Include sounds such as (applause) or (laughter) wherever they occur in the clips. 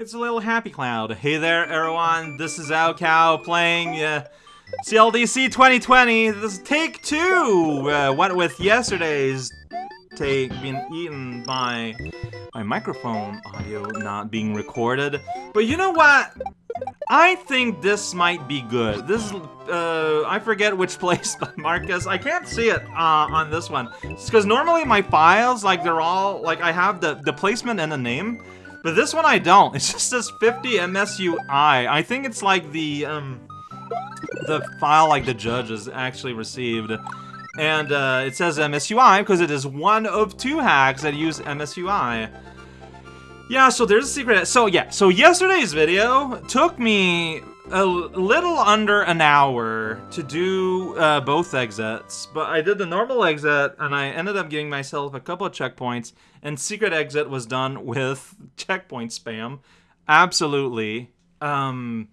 It's a little happy cloud. Hey there, everyone. This is raocow playing uh, CLDC 2020. This is take two. Uh, what with yesterday's take being eaten by my microphone audio not being recorded. But you know what? I think this might be good. This is, uh, I forget which (laughs) place, but Marcus, I can't see it uh, on this one. because normally my files, like, they're all, like, I have the, the placement and the name, but this one I don't. It just says 50 MSU-1. I think it's like the, um, the file, like, the judges actually received. And, uh, it says MSU-1 because it is one of two hacks that use MSU-1. Yeah, so there's a secret. So yeah, so yesterday's video took me a little under an hour to do uh, both exits, but I did the normal exit and I ended up giving myself a couple of checkpoints, and secret exit was done (laughs) with checkpoint spam. Absolutely. Um,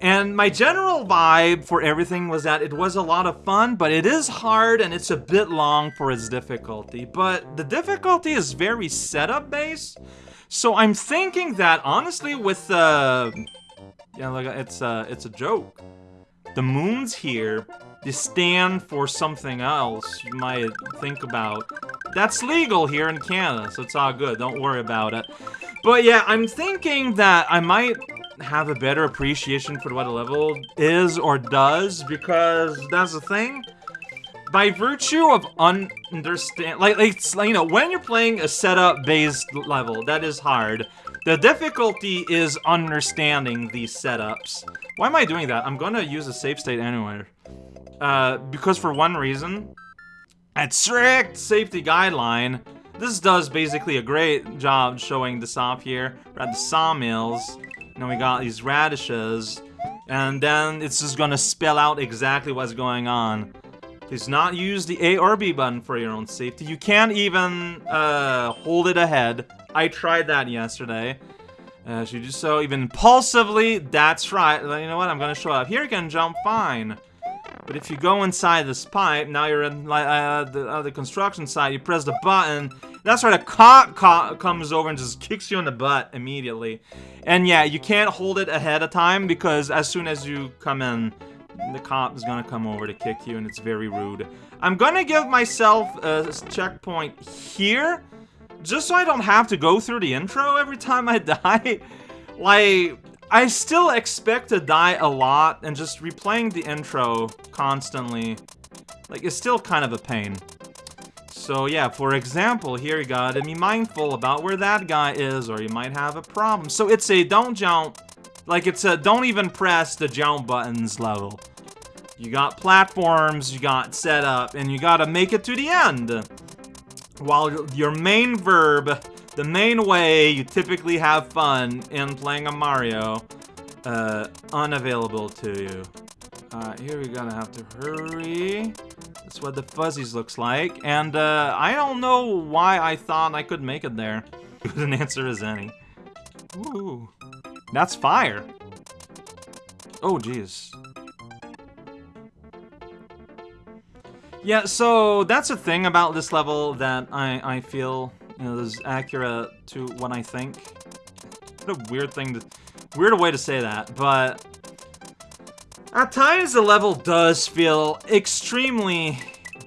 and my general vibe for everything was that it was a lot of fun, but it is hard and it's a bit long for its difficulty. But the difficulty is very setup based. So I'm thinking that honestly with uh yeah like it's a, it's a joke. The moons here they stand for something else you might think about. That's legal here in Canada, so it's all good. Don't worry about it. But yeah, I'm thinking that I might have a better appreciation for what a level is or does because that's the thing by virtue of understand, like, like, you know, when you're playing a setup-based level, that is hard. The difficulty is understanding these setups. Why am I doing that? I'm gonna use a save state anyway. Uh, because for one reason, at strict safety guideline, this does basically a great job showing this off here. We're at the sawmills, and we got these radishes, and then it's just gonna spell out exactly what's going on. Please not use the A or B button for your own safety. You can't even uh, hold it ahead. I tried that yesterday. Uh, you do so even impulsively, that's right. You know what, I'm gonna show up. Here you can jump fine. But if you go inside this pipe, now you're in uh, the, uh, the construction site, you press the button, that's where the cop co comes over and just kicks you in the butt immediately. And yeah, you can't hold it ahead of time because as soon as you come in, the cop is gonna come over to kick you, and it's very rude. I'm gonna give myself a checkpoint here, just so I don't have to go through the intro every time I (laughs) die. like, I still expect to die a lot, and just replaying the intro constantly, like, it's still kind of a pain. So yeah, for example, here you gotta be mindful about where that guy is, or you might have a problem. So it's a don't jump, like, it's a don't even press the jump buttons level. You got platforms, you got setup, and you gotta make it to the end. While your main verb, the main way you typically have fun in playing a Mario, uh, unavailable to you. Alright, here we're gonna have to hurry. That's what the fuzzies looks like. And, uh, I don't know why I thought I could make it there. (laughs) Good an answer as any. Ooh. That's fire. Oh, jeez. Yeah, so that's a thing about this level that I, I feel you know, is accurate to what I think. What a weird thing to... Weird way to say that, but... At times the level does feel extremely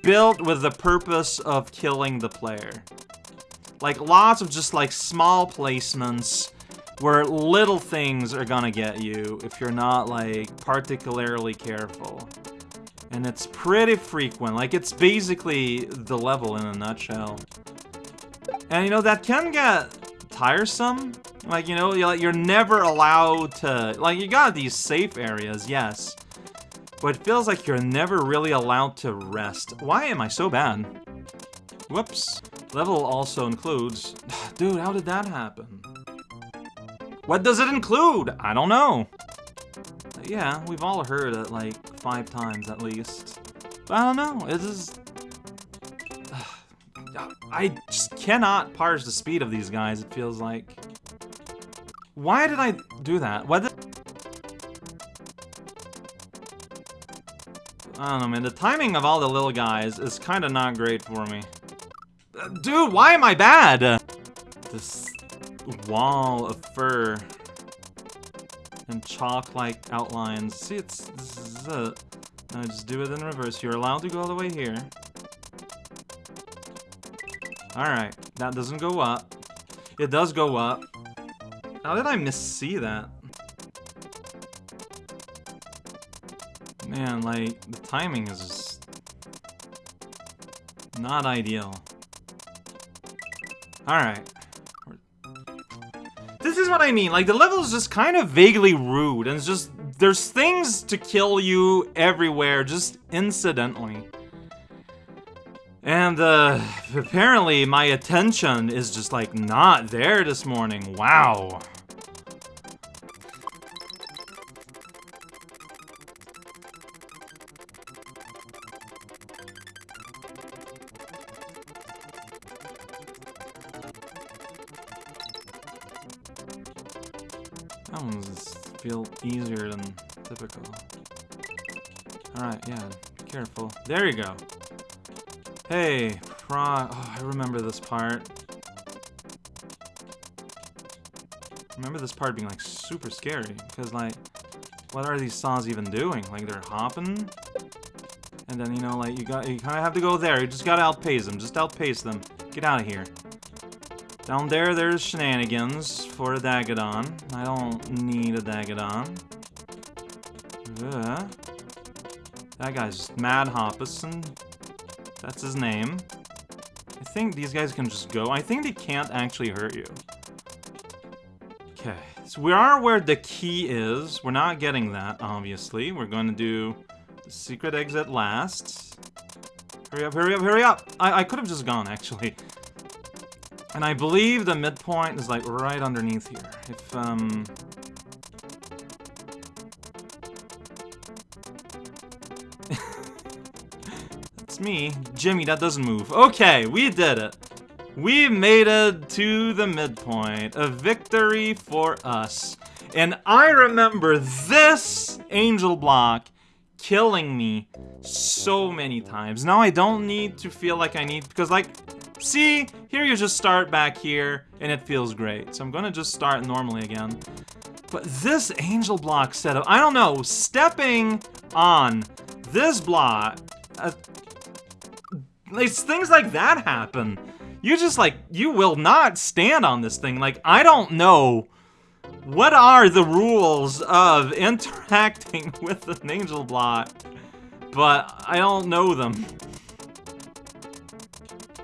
built with the purpose of killing the player. Like, lots of just, like, small placements where little things are gonna get you if you're not, like, particularly careful. And it's pretty frequent, like, it's basically the level in a nutshell. And, you know, that can get tiresome. Like, you know, you're never allowed to... Like, you got these safe areas, yes. But it feels like you're never really allowed to rest. Why am I so bad? Whoops. Level also includes... (sighs) Dude, how did that happen? What does it include? I don't know. Yeah, we've all heard that, like five times at least. But I don't know, it is... (sighs) I just cannot parse the speed of these guys, it feels like. Why did I do that? What did... I don't know, man. The timing of all the little guys is kind of not great for me. Dude, why am I bad? This wall of fur and chalk-like outlines. See, it's it. Now just do it in reverse. You're allowed to go all the way here. Alright, that doesn't go up. It does go up. How did I miss-see that? Man, like, the timing is just not ideal. Alright. This is what I mean, like, the level is just kind of vaguely rude, and it's just, there's things to kill you everywhere, just incidentally. And, uh, apparently my attention is just, like, not there this morning. Wow. That one's feel easier than typical. Alright, yeah, careful. There you go. Hey, pro- oh, I remember this part. remember this part being like super scary because like what are these saws even doing like they're hopping and then you know like you got you kind of have to go there you just gotta outpace them just outpace them get out of here down there, there's shenanigans for a Dagadon. I don't need a Dagadon. Ugh. That guy's Mad Hoppus, that's his name. I think these guys can just go. I think they can't actually hurt you. Okay, so we are where the key is. We're not getting that, obviously. We're going to do the secret exit last. Hurry up, hurry up, hurry up! I, I could have just gone, actually. And I believe the midpoint is like right underneath here. If, um... (laughs) That's me. Jimmy, that doesn't move. Okay, we did it. We made it to the midpoint. A victory for us. And I remember this angel block killing me so many times. Now I don't need to feel like I need, because like, See? Here you just start back here, and it feels great. So I'm gonna just start normally again. But this angel block setup, I don't know, stepping on this block, uh, like, things like that happen. You just, like, you will not stand on this thing. Like, I don't know what are the rules of (laughs) interacting with an angel block, but I don't know them.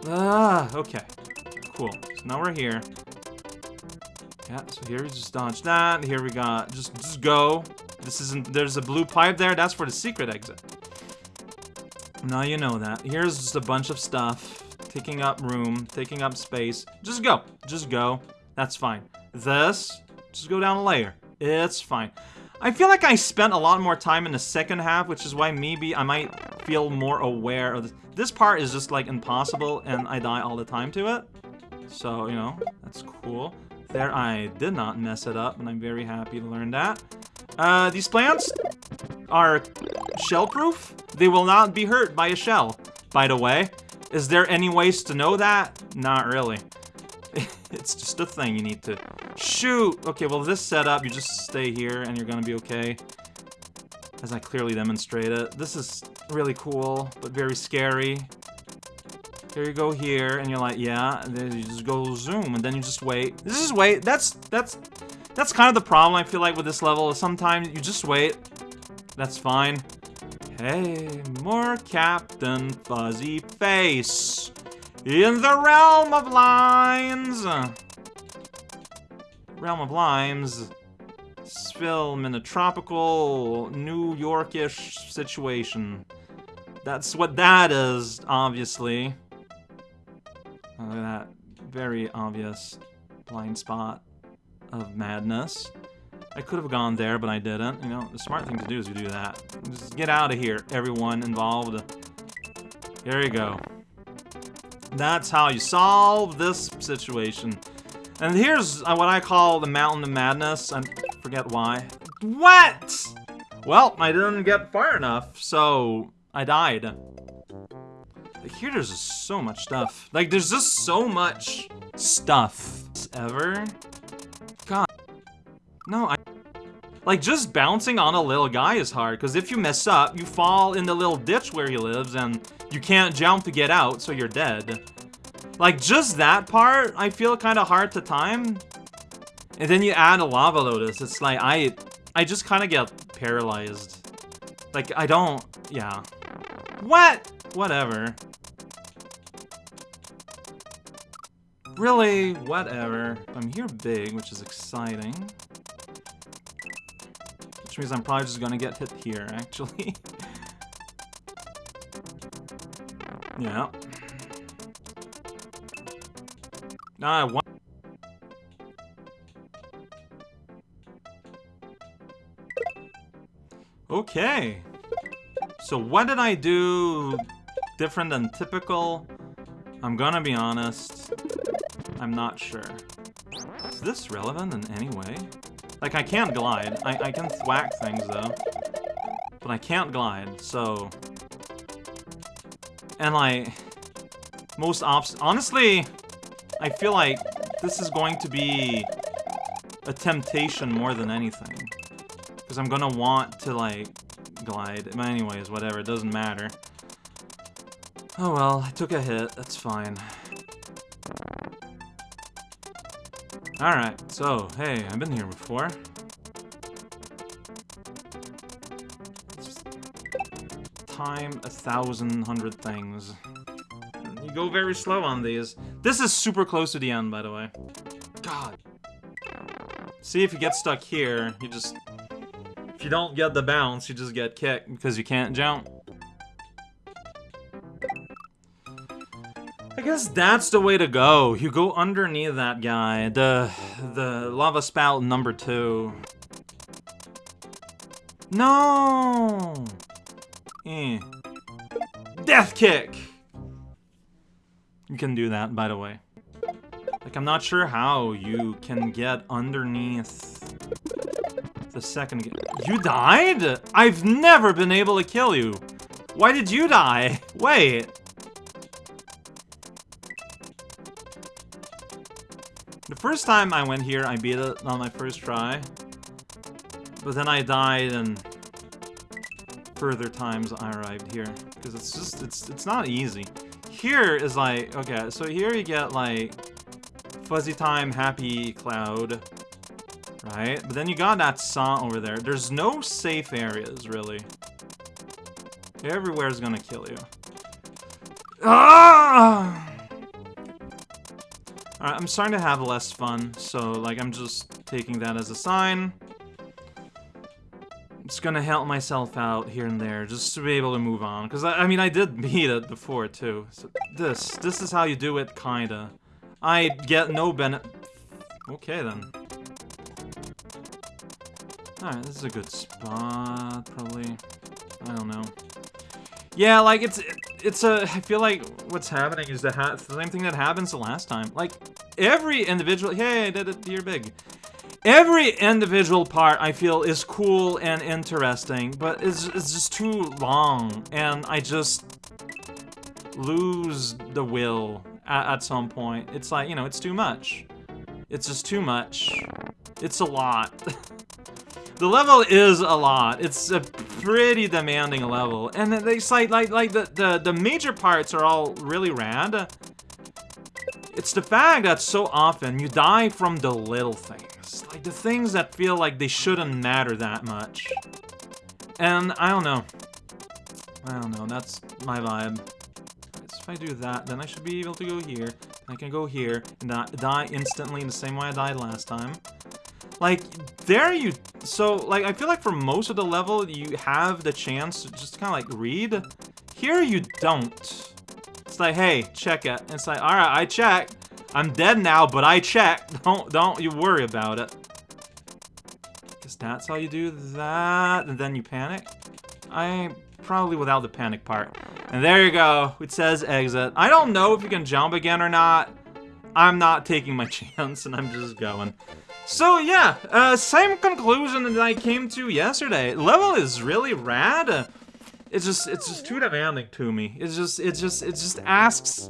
Ah, okay. Cool. So now we're here. Yeah, so here we just dodge that. Here we got, just, just go. This isn't, there's a blue pipe there. That's for the secret exit. Now you know that. Here's just a bunch of stuff. Taking up room, taking up space. Just go. Just go. That's fine. This, just go down a layer. It's fine. I feel like I spent a lot more time in the second half, which is why maybe I might feel more aware of this. This part is just, like, impossible, and I die all the time to it. So, you know, that's cool. There, I did not mess it up, and I'm very happy to learn that. Uh, these plants are shell-proof. They will not be hurt by a shell, by the way. Is there any ways to know that? Not really. (laughs) it's just a thing you need to shoot. Okay, well, this setup, you just stay here, and you're gonna be okay as I clearly demonstrate it. This is really cool, but very scary. Here you go here, and you're like, yeah, and then you just go zoom, and then you just wait. This is wait, that's, that's, that's kind of the problem I feel like with this level, is sometimes you just wait. That's fine. Hey, more Captain Fuzzy Face. In the realm of lines. Realm of Limes film in a tropical, New Yorkish situation. That's what that is, obviously. Look at that very obvious blind spot of madness. I could have gone there, but I didn't. You know, the smart thing to do is to do that. Just get out of here, everyone involved. Here you go. That's how you solve this situation. And here's uh, what I call the Mountain of Madness. I forget why. What? Well, I didn't get far enough, so I died. Like, here there's just so much stuff. Like, there's just so much stuff. Ever? God. No, I... Like, just bouncing on a little guy is hard, because if you mess up, you fall in the little ditch where he lives, and you can't jump to get out, so you're dead. Like, just that part, I feel kind of hard to time. And then you add a Lava Lotus, it's like, I... I just kind of get paralyzed. Like, I don't... Yeah. What? Whatever. Really? Whatever. I'm here big, which is exciting. Which means I'm probably just gonna get hit here, actually. (laughs) yeah. Ah, one. Okay. So what did I do different than typical? I'm gonna be honest. I'm not sure. Is this relevant in any way? Like, I can't glide. I, I can thwack things, though. But I can't glide, so... And, like... Most ops... Honestly, I feel like this is going to be a temptation more than anything. Because I'm gonna want to, like, glide. But anyways, whatever, it doesn't matter. Oh well, I took a hit, that's fine. Alright, so, hey, I've been here before. time a thousand hundred things. You go very slow on these. This is super close to the end, by the way. God. See, if you get stuck here, you just... If you don't get the bounce, you just get kicked because you can't jump. I guess that's the way to go. You go underneath that guy. The the lava spout number two. No! Eh. Death kick! You can do that, by the way. Like, I'm not sure how you can get underneath the second... You died? I've never been able to kill you. Why did you die? (laughs) Wait. The first time I went here, I beat it on my first try. But then I died and further times I arrived here. Because it's just, it's, it's not easy. Here is like, okay, so here you get like Fuzzy Time, Happy Cloud, right? But then you got that Saw over there. There's no safe areas, really. Everywhere is gonna kill you. Ah! I'm starting to have less fun, so, like, I'm just taking that as a sign. Just gonna help myself out here and there, just to be able to move on. Because, I, I, mean, I did (laughs) beat it before, too. So, this. This is how you do it, kinda. I get no benefit... Okay, then. Alright, this is a good spot, probably. I don't know. Yeah, like, it's... It's a... I feel like what's happening is the, the same thing that happens the last time. Like, every individual... Hey, I did it here big. Every individual part, I feel, is cool and interesting, but it's, it's just too long, and I just lose the will at, at some point. It's like, you know, it's too much. It's just too much. It's a lot. (laughs) the level is a lot. It's a pretty demanding level. And they cite, like, like the, the, the major parts are all really rad. It's the fact that so often you die from the little things. Like the things that feel like they shouldn't matter that much. And I don't know. I don't know, that's my vibe. If I do that, then I should be able to go here. I can go here and die instantly in the same way I died last time. Like, there you... So, like, I feel like for most of the level, you have the chance to just kind of, like, read. Here you don't. It's like, hey, check it. It's like, alright, I checked. I'm dead now, but I checked. (laughs) Don't, don't you worry about it. Guess that's how you do that, and then you panic. I probably without the panic part. And there you go. It says exit. I don't know if you can jump again or not. I'm not taking my (laughs) chance, and I'm just going. So yeah, uh, same conclusion that I came to yesterday. Level is really rad. It's just, it's just too demanding to me. It's just, it's just, it just asks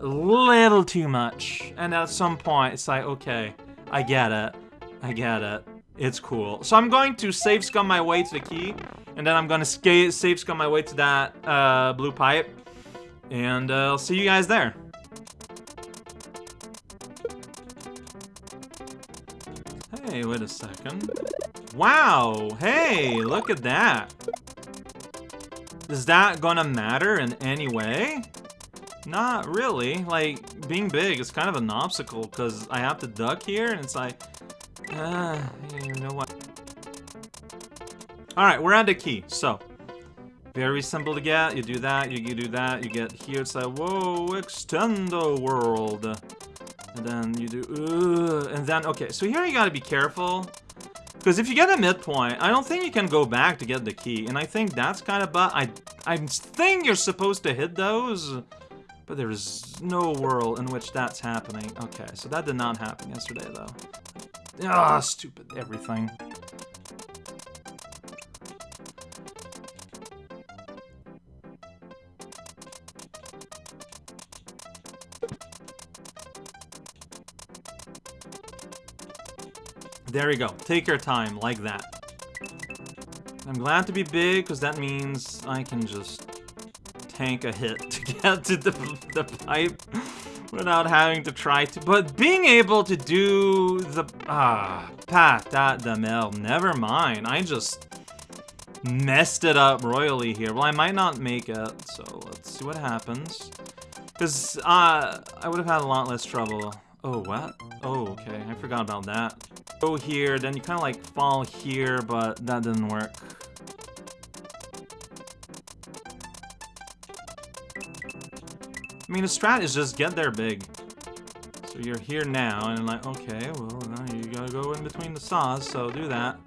a little too much. And at some point, it's like, okay, I get it. I get it. It's cool. So I'm going to save scum my way to the key, and then I'm gonna skate save scum my way to that uh, blue pipe, and uh, I'll see you guys there. Hey, wait a second. Wow, hey, look at that. Is that gonna matter in any way? Not really. Like, being big is kind of an obstacle because I have to duck here and it's like, uh, you know what? Alright, we're at the key. So, very simple to get. You do that, you, you do that, you get here. It's like, whoa, extendo world. And then you do, and then, okay, so here you gotta be careful. Because if you get a midpoint, I don't think you can go back to get the key. And I think that's kind of, but I, I think you're supposed to hit those. But there is no world in which that's happening. Okay, so that did not happen yesterday, though. Ah, stupid everything. There you go. Take your time, like that. I'm glad to be big, because that means I can just tank a hit (laughs) to get to the, the pipe without having to try to. But being able to do the... Ah, patat de mel. Never mind. I just messed it up royally here. Well, I might not make it, so let's see what happens. Because uh, I would have had a lot less trouble. Oh, what? Oh, okay. I forgot about that. Go here, then you kind of like fall here, but that didn't work. I mean, the strat is just get there big. So you're here now, and like, okay, well, now you gotta go in between the saws, so do that.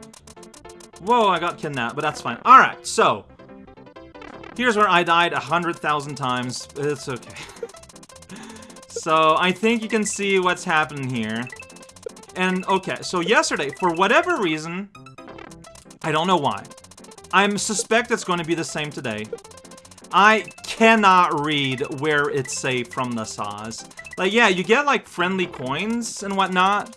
Whoa, I got kidnapped, but that's fine. Alright, so. Here's where I died a hundred thousand times. It's okay. (laughs) so, I think you can see what's happening here. And, okay, so yesterday, for whatever reason, I don't know why, I suspect it's going to be the same today. I cannot read where it's safe from the saws. Like, yeah, you get, like, friendly coins and whatnot.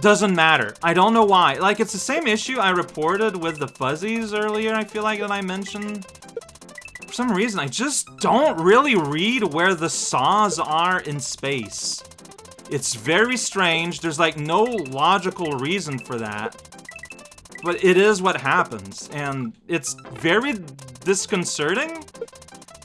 Doesn't matter. I don't know why. Like, it's the same issue I reported with the fuzzies earlier, I feel like, that I mentioned. For some reason, I just don't really read where the saws are in space. It's very strange. There's like no logical reason for that. But it is what happens. And it's very disconcerting.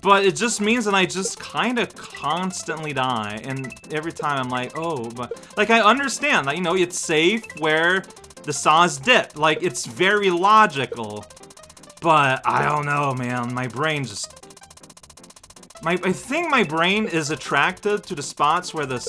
But it just means that I just kind of constantly die. And every time I'm like, oh, but... Like, I understand that, you know, it's safe where the saws dip. Like, it's very logical. But, I don't know, man. My brain just... My, I think my brain is attracted to the spots where the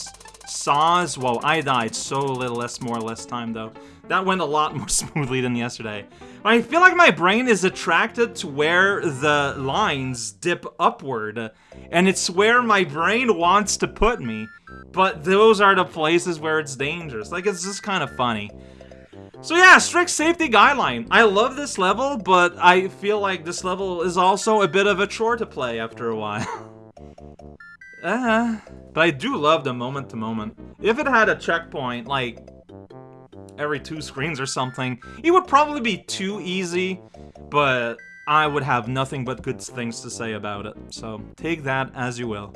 saws. Whoa, I died so little less more less time though. That went a lot (laughs) more smoothly than yesterday. I feel like my brain is attracted to where the lines dip upward. And it's where my brain wants to put me. But those are the places where it's dangerous. Like, it's just kind of funny. So yeah, strict safety guideline. I love this level, but I feel like this level is also a bit of a chore to play after a while. (laughs) Uh, but I do love the moment to moment. If it had a checkpoint, like, every two screens or something, it would probably be too easy, but I would have nothing but good things to say about it. So take that as you will.